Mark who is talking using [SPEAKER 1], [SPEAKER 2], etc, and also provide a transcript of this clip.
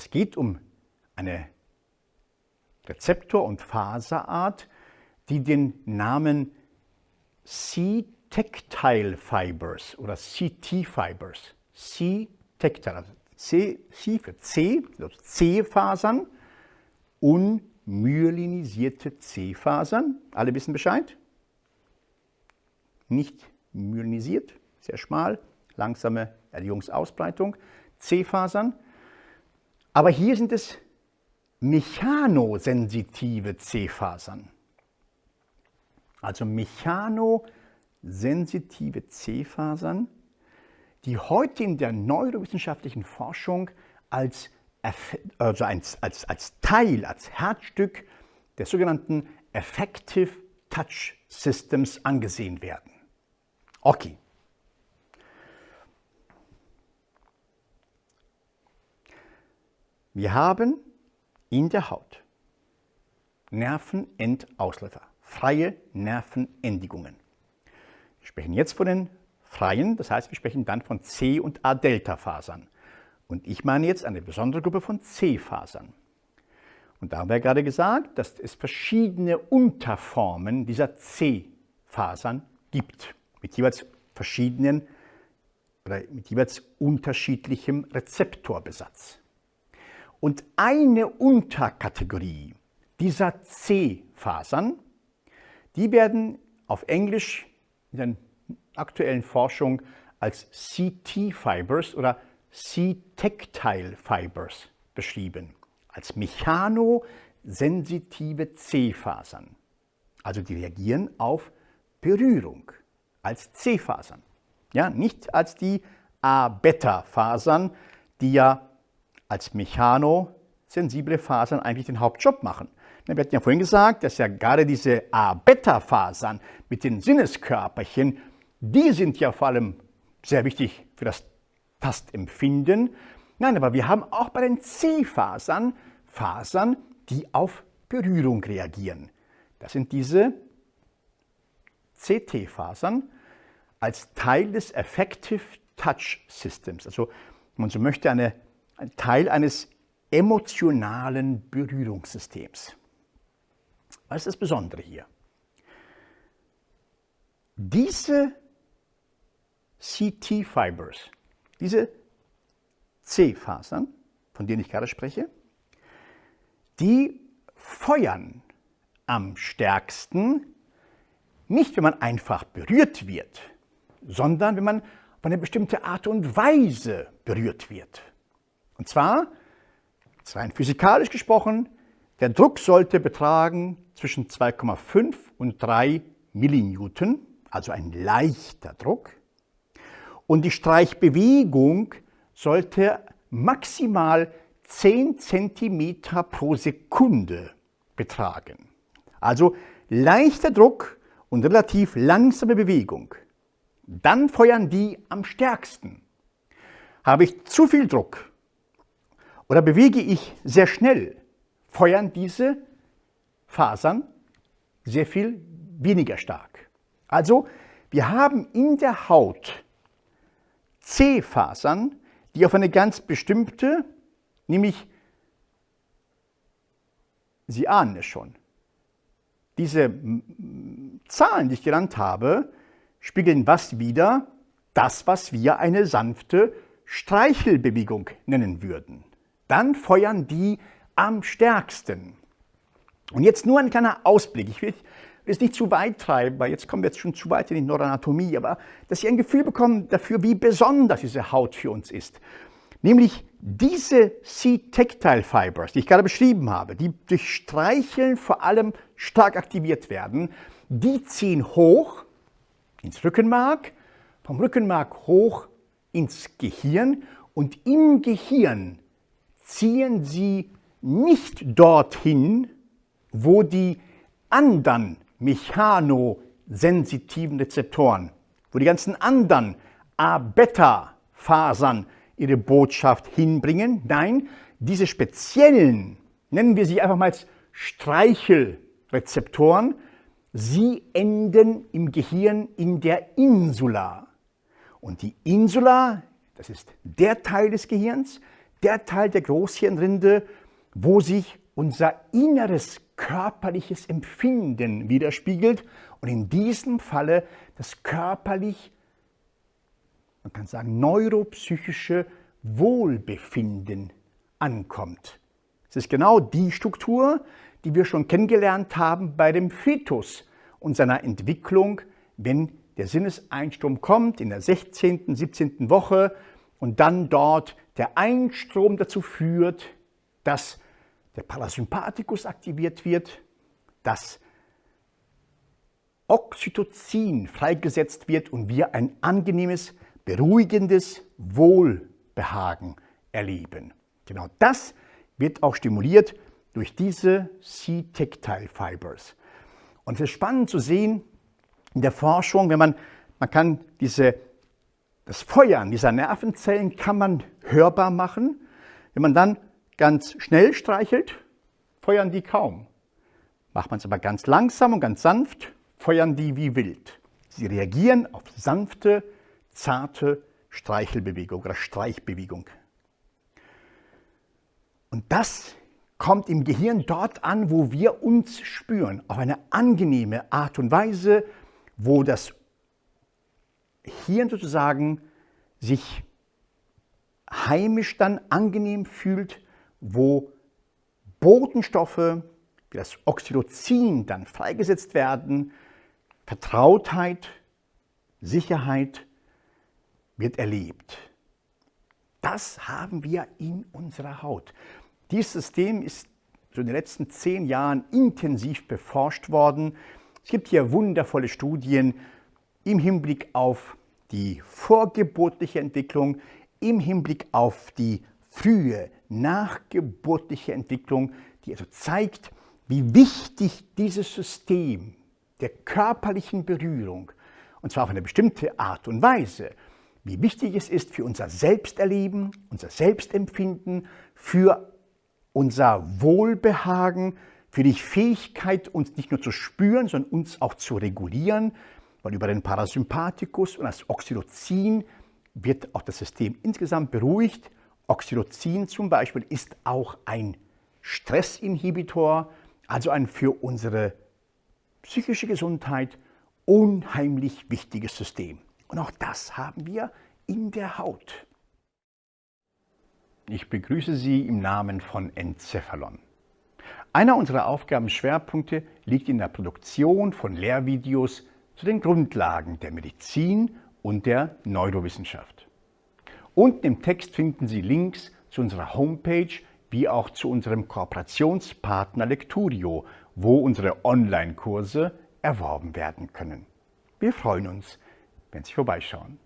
[SPEAKER 1] Es geht um eine Rezeptor- und Faserart, die den Namen C-Tactile Fibers oder CT Fibers, C-Tactile, also C, C für C, also C-Fasern, unmyelinisierte C-Fasern, alle wissen Bescheid, nicht myelinisiert, sehr schmal, langsame Erregungsausbreitung, C-Fasern, aber hier sind es mechanosensitive C-Fasern. Also mechanosensitive C-Fasern, die heute in der neurowissenschaftlichen Forschung als, also als, als, als Teil, als Herzstück des sogenannten Effective Touch Systems angesehen werden. Okay. Wir haben in der Haut Nervenendausläufer, freie Nervenendigungen. Wir sprechen jetzt von den freien, das heißt, wir sprechen dann von C- und A-Delta-Fasern. Und ich meine jetzt eine besondere Gruppe von C-Fasern. Und da haben wir gerade gesagt, dass es verschiedene Unterformen dieser C-Fasern gibt, mit jeweils verschiedenen oder mit jeweils unterschiedlichem Rezeptorbesatz. Und eine Unterkategorie dieser C-Fasern, die werden auf Englisch in der aktuellen Forschung als CT-Fibers oder C-Tactile Fibers beschrieben, als mechanosensitive C-Fasern. Also die reagieren auf Berührung als C-Fasern. Ja, nicht als die A-Beta-Fasern, die ja als mechanosensible Fasern eigentlich den Hauptjob machen. Wir hatten ja vorhin gesagt, dass ja gerade diese A-Beta-Fasern mit den Sinneskörperchen, die sind ja vor allem sehr wichtig für das Tastempfinden. Nein, aber wir haben auch bei den C-Fasern Fasern, die auf Berührung reagieren. Das sind diese CT-Fasern als Teil des Effective Touch Systems. Also, wenn man so möchte, eine ein Teil eines emotionalen Berührungssystems. Was ist das Besondere hier? Diese CT-Fibers, diese C-Fasern, von denen ich gerade spreche, die feuern am stärksten, nicht wenn man einfach berührt wird, sondern wenn man auf eine bestimmte Art und Weise berührt wird. Und zwar, rein physikalisch gesprochen, der Druck sollte betragen zwischen 2,5 und 3 Millinewton, also ein leichter Druck. Und die Streichbewegung sollte maximal 10 cm pro Sekunde betragen. Also leichter Druck und relativ langsame Bewegung. Dann feuern die am stärksten. Habe ich zu viel Druck, oder bewege ich sehr schnell, feuern diese Fasern sehr viel weniger stark. Also wir haben in der Haut C-Fasern, die auf eine ganz bestimmte, nämlich, Sie ahnen es schon, diese Zahlen, die ich genannt habe, spiegeln was wider? Das, was wir eine sanfte Streichelbewegung nennen würden dann feuern die am stärksten. Und jetzt nur ein kleiner Ausblick. Ich will es nicht zu weit treiben, weil jetzt kommen wir jetzt schon zu weit in die Neuroanatomie, aber dass Sie ein Gefühl bekommen dafür, wie besonders diese Haut für uns ist. Nämlich diese C-Tactile Fibers, die ich gerade beschrieben habe, die durch Streicheln vor allem stark aktiviert werden, die ziehen hoch ins Rückenmark, vom Rückenmark hoch ins Gehirn und im Gehirn ziehen sie nicht dorthin, wo die anderen mechanosensitiven Rezeptoren, wo die ganzen anderen A-Beta-Fasern ihre Botschaft hinbringen. Nein, diese speziellen, nennen wir sie einfach mal als Streichelrezeptoren, sie enden im Gehirn in der Insula. Und die Insula, das ist der Teil des Gehirns, der Teil der Großhirnrinde, wo sich unser inneres körperliches Empfinden widerspiegelt und in diesem Falle das körperlich, man kann sagen neuropsychische Wohlbefinden ankommt. Es ist genau die Struktur, die wir schon kennengelernt haben bei dem Fetus und seiner Entwicklung, wenn der Sinneseinstrom kommt in der 16., 17. Woche und dann dort der Einstrom dazu führt, dass der Parasympathikus aktiviert wird, dass Oxytocin freigesetzt wird und wir ein angenehmes, beruhigendes Wohlbehagen erleben. Genau das wird auch stimuliert durch diese C-Tactile Fibers. Und es ist spannend zu sehen in der Forschung, wenn man, man kann diese, das Feuern dieser Nervenzellen kann man hörbar machen. Wenn man dann ganz schnell streichelt, feuern die kaum. Macht man es aber ganz langsam und ganz sanft, feuern die wie wild. Sie reagieren auf sanfte, zarte Streichelbewegung oder Streichbewegung. Und das kommt im Gehirn dort an, wo wir uns spüren, auf eine angenehme Art und Weise, wo das Hirn sozusagen sich heimisch dann angenehm fühlt, wo Botenstoffe wie das Oxytocin dann freigesetzt werden, Vertrautheit, Sicherheit wird erlebt. Das haben wir in unserer Haut. Dieses System ist so in den letzten zehn Jahren intensiv beforscht worden. Es gibt hier wundervolle Studien im Hinblick auf die vorgeburtliche Entwicklung, im Hinblick auf die frühe nachgeburtliche Entwicklung, die also zeigt, wie wichtig dieses System der körperlichen Berührung, und zwar auf eine bestimmte Art und Weise, wie wichtig es ist für unser Selbsterleben, unser Selbstempfinden, für unser Wohlbehagen, für die Fähigkeit, uns nicht nur zu spüren, sondern uns auch zu regulieren, weil über den Parasympathikus und das Oxytocin wird auch das System insgesamt beruhigt. Oxytocin zum Beispiel ist auch ein Stressinhibitor, also ein für unsere psychische Gesundheit unheimlich wichtiges System. Und auch das haben wir in der Haut. Ich begrüße Sie im Namen von Encephalon. Einer unserer Aufgabenschwerpunkte liegt in der Produktion von Lehrvideos zu den Grundlagen der Medizin und der Neurowissenschaft. Unten im Text finden Sie Links zu unserer Homepage wie auch zu unserem Kooperationspartner Lecturio, wo unsere Online-Kurse erworben werden können. Wir freuen uns, wenn Sie vorbeischauen.